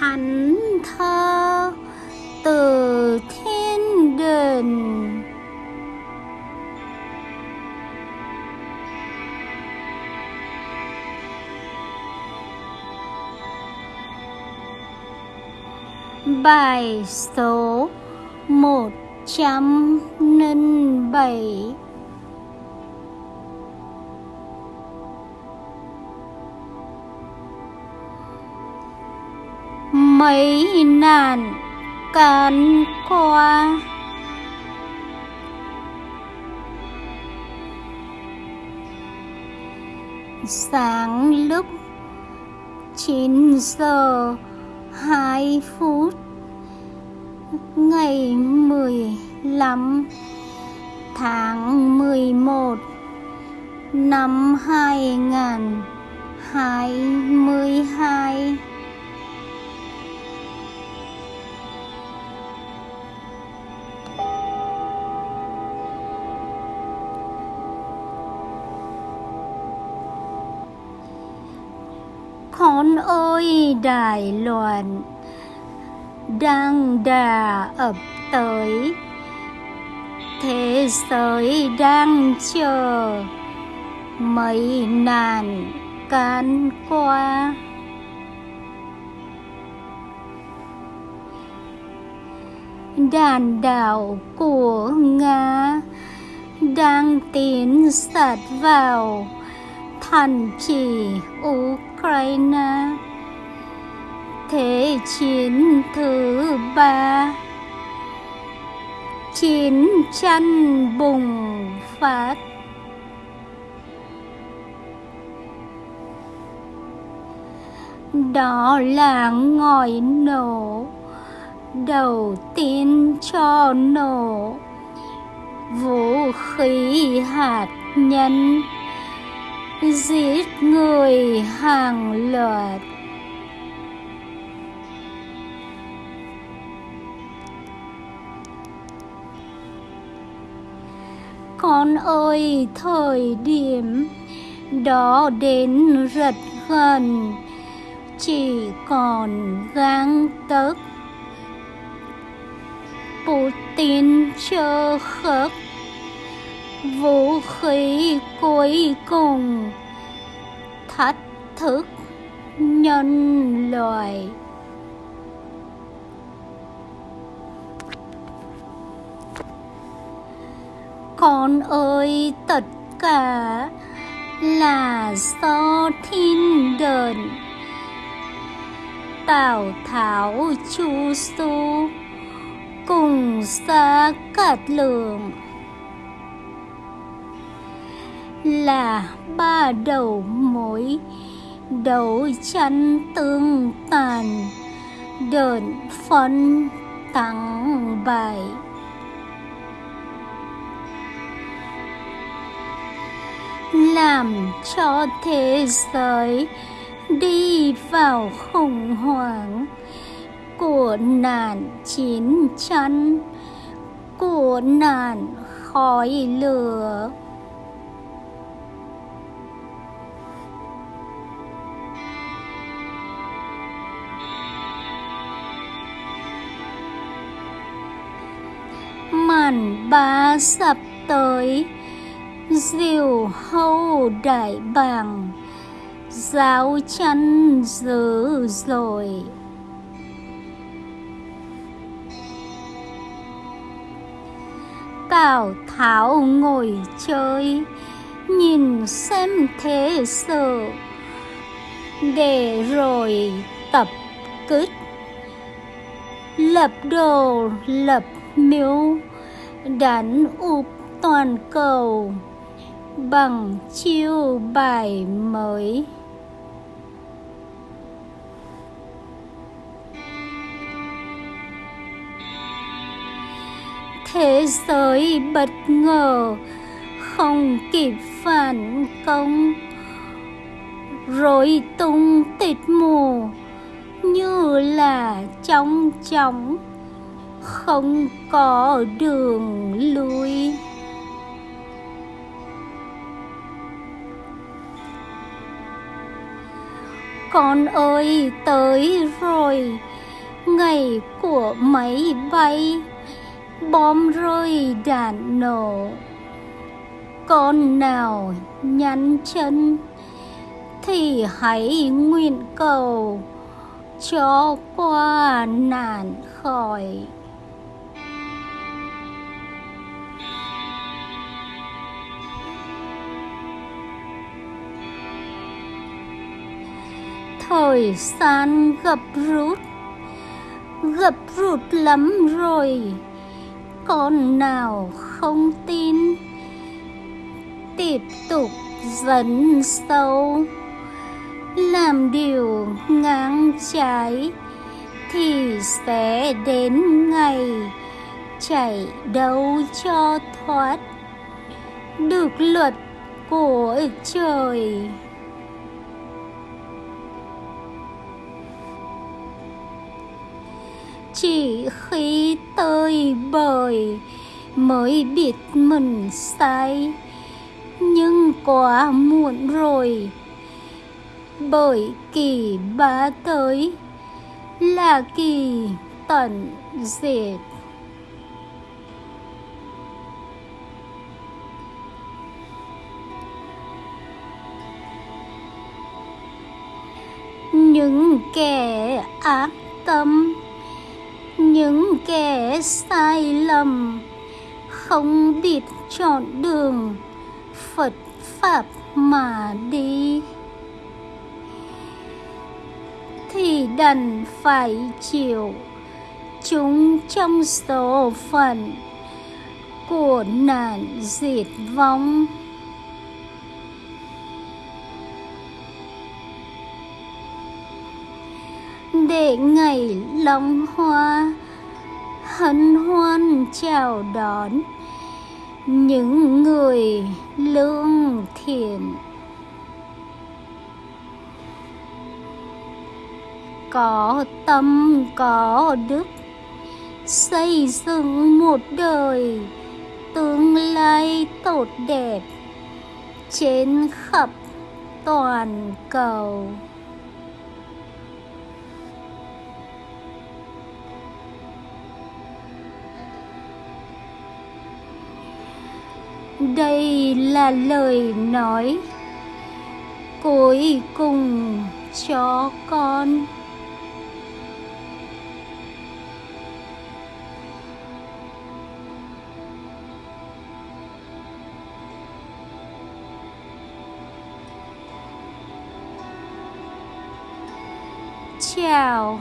thánh thơ từ thiên đình Bài số một trăm linh bảy. mấy nạn cán qua. Sáng lúc 9 giờ 2 phút, ngày 15 tháng 11 năm 2022 con ơi, Đài Loan đang đà ập tới. Thế giới đang chờ mấy nạn can qua. Đàn đảo của nga đang tiến sát vào thành trì ukraine thế chiến thứ ba. Chiến tranh bùng phát. Đó là ngòi nổ đầu tiên cho nổ. Vũ khí hạt nhân giết người hàng loạt. Con ơi, thời điểm đó đến rất gần, chỉ còn gang tấc. Putin chờ khớp vũ khí cuối cùng. Thách thức nhân loại. Con ơi, tất cả là do thiên đền. Tào tháo chu su cùng xa cát lượng là ba đầu mối. Đấu tranh tương tàn, đợn phân thắng bại làm cho thế giới đi vào khủng hoảng của nạn chiến tranh của nạn khói lửa. Ba sắp tới. Diều hâu đại bàng, giáo chân dữ rồi Tào Tháo ngồi chơi, Nhìn xem thế sự. Để rồi tập kích. Lập đồ lập miếu Đánh ụp toàn cầu. Bằng chiêu bài mới. Thế giới bất ngờ, không kịp phản công. Rối tung tịt mù, như là trong chóng không có đường lui. Con ơi, tới rồi. Ngày của máy bay, bom rơi đạn nổ. Con nào nhăn chân thì hãy nguyện cầu cho qua nạn khỏi. Thời gian gập rút. Gập rút lắm rồi, con nào không tin? Tiếp tục dẫn sâu, làm điều ngang trái thì sẽ đến ngày chạy đâu cho thoát. Được luật của trời. Chỉ khi tơi bời mới biết mình sai. Nhưng quá muộn rồi, bởi kỳ bá tới là kỳ tận diệt. Những kẻ ác tâm những kẻ sai lầm, không biết chọn đường, phật pháp mà đi. Thì đành phải chịu. Chúng trong số phận của nạn diệt vong. Để ngày long hoa hân hoan chào đón những người lương thiện. Có tâm, có đức, xây dựng một đời tương lai tốt đẹp trên khắp toàn cầu. Đây là lời nói cuối cùng cho con. Chào